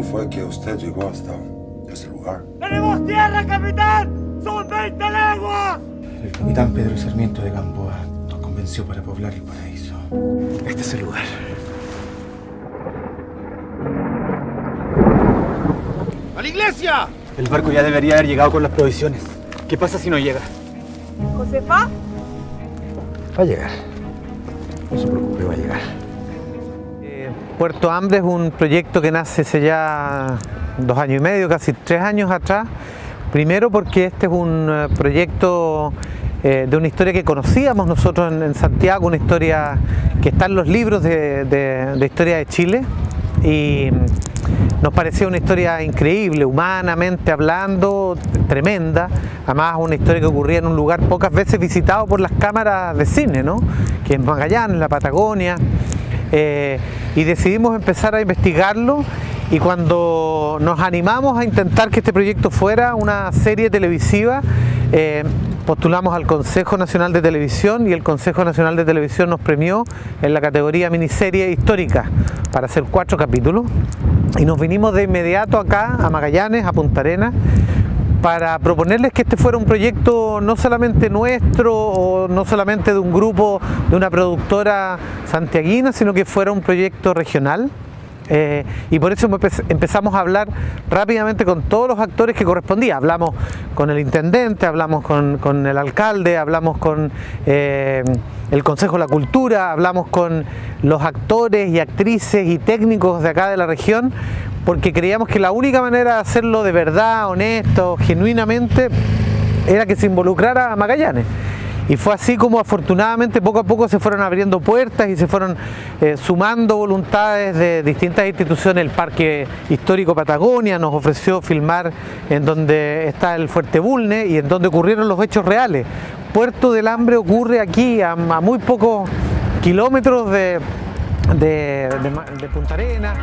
¿Cómo fue que usted llegó hasta ese lugar? ¡Tenemos tierra, capitán! ¡Son 20 leguas! El capitán Pedro Sarmiento de Gamboa nos convenció para poblar el paraíso. Este es el lugar. ¡A la iglesia! El barco ya debería haber llegado con las provisiones. ¿Qué pasa si no llega? ¿Josefa? Va a llegar. No se preocupe, va a llegar. Puerto Hambre es un proyecto que nace hace ya dos años y medio, casi tres años atrás. Primero porque este es un eh, proyecto eh, de una historia que conocíamos nosotros en, Santiago, una historia que está en los libros de historia de Chile y nos parecía una historia increíble, humanamente hablando, tremenda. Además, una historia que ocurría en un lugar pocas veces visitado por las cámaras de cine, ¿no? que es Magallanes, la Patagonia. Eh, y decidimos empezar a investigarlo y cuando nos animamos a intentar que este proyecto fuera una serie televisiva, eh, postulamos al Consejo Nacional de Televisión y el Consejo Nacional de Televisión nos premió en la categoría miniserie histórica para hacer cuatro capítulos. Y nos vinimos de inmediato acá a Magallanes, a Punta Arenas para proponerles que este fuera un proyecto no solamente nuestro o no solamente de un grupo, de una productora santiaguina, sino que fuera un proyecto regional. Eh, y por eso empezamos a hablar rápidamente con todos los actores que correspondía. Hablamos con el intendente, hablamos con, el alcalde, hablamos con eh, el Consejo de la Cultura, hablamos con los actores y actrices y técnicos de acá de la región, porque creíamos que la única manera de hacerlo de verdad, honesto, genuinamente, era que se involucrara a Magallanes. Y fue así como afortunadamente poco a poco se fueron abriendo puertas y se fueron eh, sumando voluntades de distintas instituciones. El Parque Histórico Patagonia nos ofreció filmar en donde está el Fuerte Bulne y en donde ocurrieron los hechos reales. Puerto del Hambre ocurre aquí a, muy pocos kilómetros de, de Punta Arenas.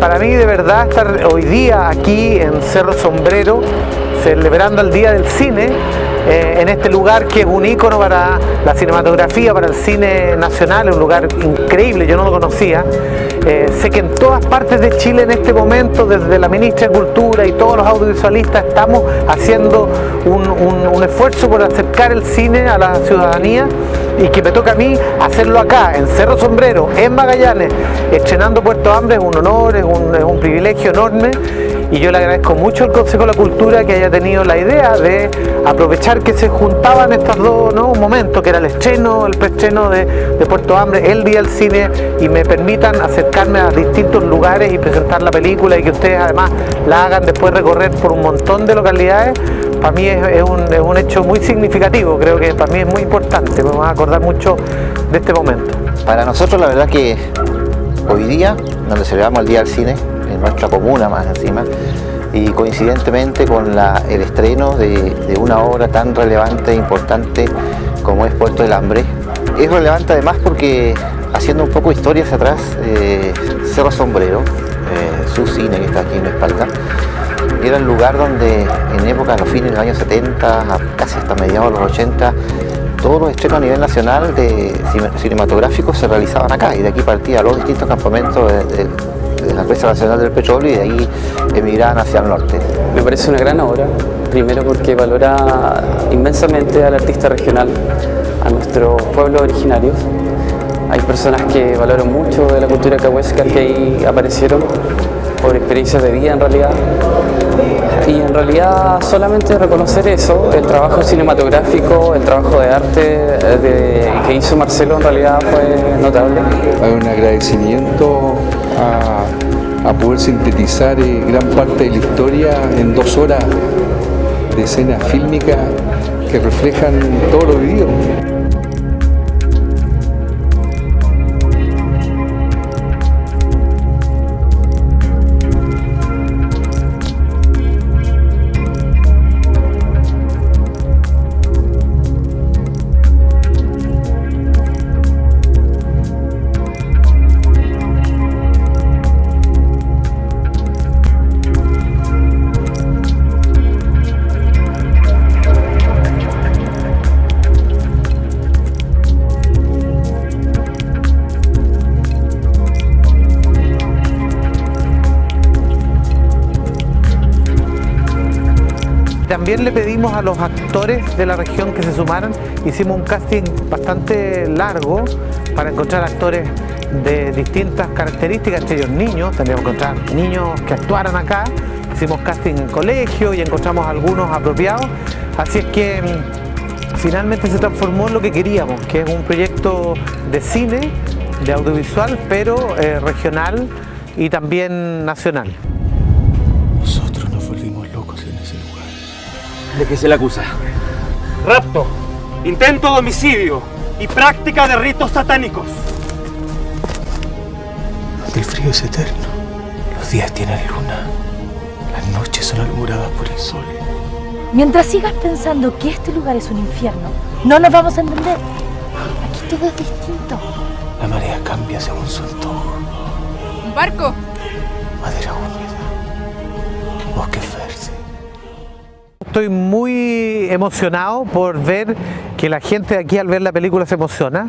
Para mí de verdad estar hoy día aquí en Cerro Sombrero celebrando el Día del Cine eh, en este lugar que es un ícono para la cinematografía, para el cine nacional, es un lugar increíble, yo no lo conocía. Eh, sé que en todas partes de Chile en este momento, desde la ministra de Cultura y todos los audiovisualistas, estamos haciendo un, un, un esfuerzo por acercar el cine a la ciudadanía y que me toca a mí hacerlo acá, en Cerro Sombrero, en Magallanes, estrenando Puerto Hambre, es un honor, es un, es un privilegio enorme y yo le agradezco mucho al Consejo de la Cultura que haya tenido la idea de aprovechar que se juntaban estos dos ¿no? momentos, que era el estreno, el preestreno de, Puerto Hambre, el día del cine, y me permitan acercarme a distintos lugares y presentar la película y que ustedes además la hagan después recorrer por un montón de localidades, para mí es, un, es un hecho muy significativo, creo que para mí es muy importante, me voy a acordar mucho de este momento. Para nosotros la verdad que hoy día, donde celebramos el Día del Cine, en nuestra comuna más encima, y coincidentemente con el estreno de, de, una obra tan relevante e importante como es Puerto del Hambre. Es relevante además porque, haciendo un poco de historia hacia atrás, eh, Cerro Sombrero, eh, su cine que está aquí en la espalda, era el lugar donde en época, a los fines de los años 70, casi hasta mediados de los 80, todos los estrenos a nivel nacional de cinematográficos se realizaban acá y de aquí partía los distintos campamentos de, de, de la Empresa Nacional del Petróleo y de ahí emigraban hacia el norte. Me parece una gran obra, primero porque valora inmensamente al artista regional, a nuestros pueblos originarios. Hay personas que valoran mucho de la cultura cahuesca que ahí aparecieron por experiencias de vida en realidad. Y en realidad solamente reconocer eso, el trabajo cinematográfico, el trabajo de arte de, que hizo Marcelo en realidad fue notable. Hay un agradecimiento a, poder sintetizar eh, gran parte de la historia en dos horas de escenas fílmicas que reflejan todo lo vivido. También le pedimos a los actores de la región que se sumaran. Hicimos un casting bastante largo para encontrar actores de distintas características, entre ellos niños, tendríamos que encontrar niños que actuaran acá. Hicimos casting en colegio y encontramos algunos apropiados. Así es que mm, finalmente se transformó en lo que queríamos, que es un proyecto de cine, de audiovisual, pero eh, regional y también nacional. ¿De qué se le acusa? Rapto, intento de homicidio y práctica de ritos satánicos. El frío es eterno. Los días tienen luna. Las noches son alumbradas por el sol. Mientras sigas pensando que este lugar es un infierno, no nos vamos a entender. Aquí todo es distinto. La marea cambia según su antojo. ¿Un barco? Madera húmeda. Bosque. Estoy muy emocionado por ver que la gente aquí al ver la película se emociona.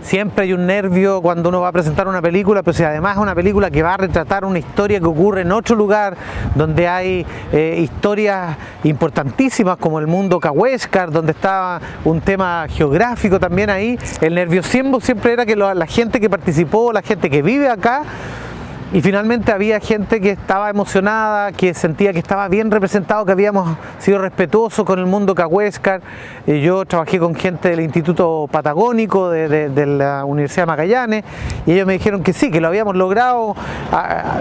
Siempre hay un nervio cuando uno va a presentar una película, pero si además es una película que va a retratar una historia que ocurre en otro lugar, donde hay eh, historias importantísimas como el mundo Cahuéscar, donde está un tema geográfico también ahí, el nerviosismo siempre era que la gente que participó, la gente que vive acá, y finalmente había gente que estaba emocionada, que sentía que estaba bien representado, que habíamos sido respetuosos con el mundo cahuéscar. Yo trabajé con gente del Instituto Patagónico de, la Universidad de Magallanes y ellos me dijeron que sí, que lo habíamos logrado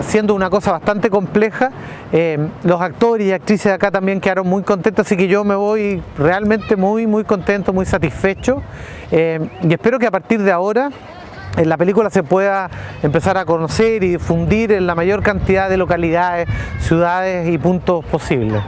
siendo una cosa bastante compleja. Eh, los actores y actrices de acá también quedaron muy contentos, así que yo me voy realmente muy, muy contento, muy satisfecho Eh, y espero que a partir de ahora en la película se pueda empezar a conocer y difundir en la mayor cantidad de localidades, ciudades y puntos posibles.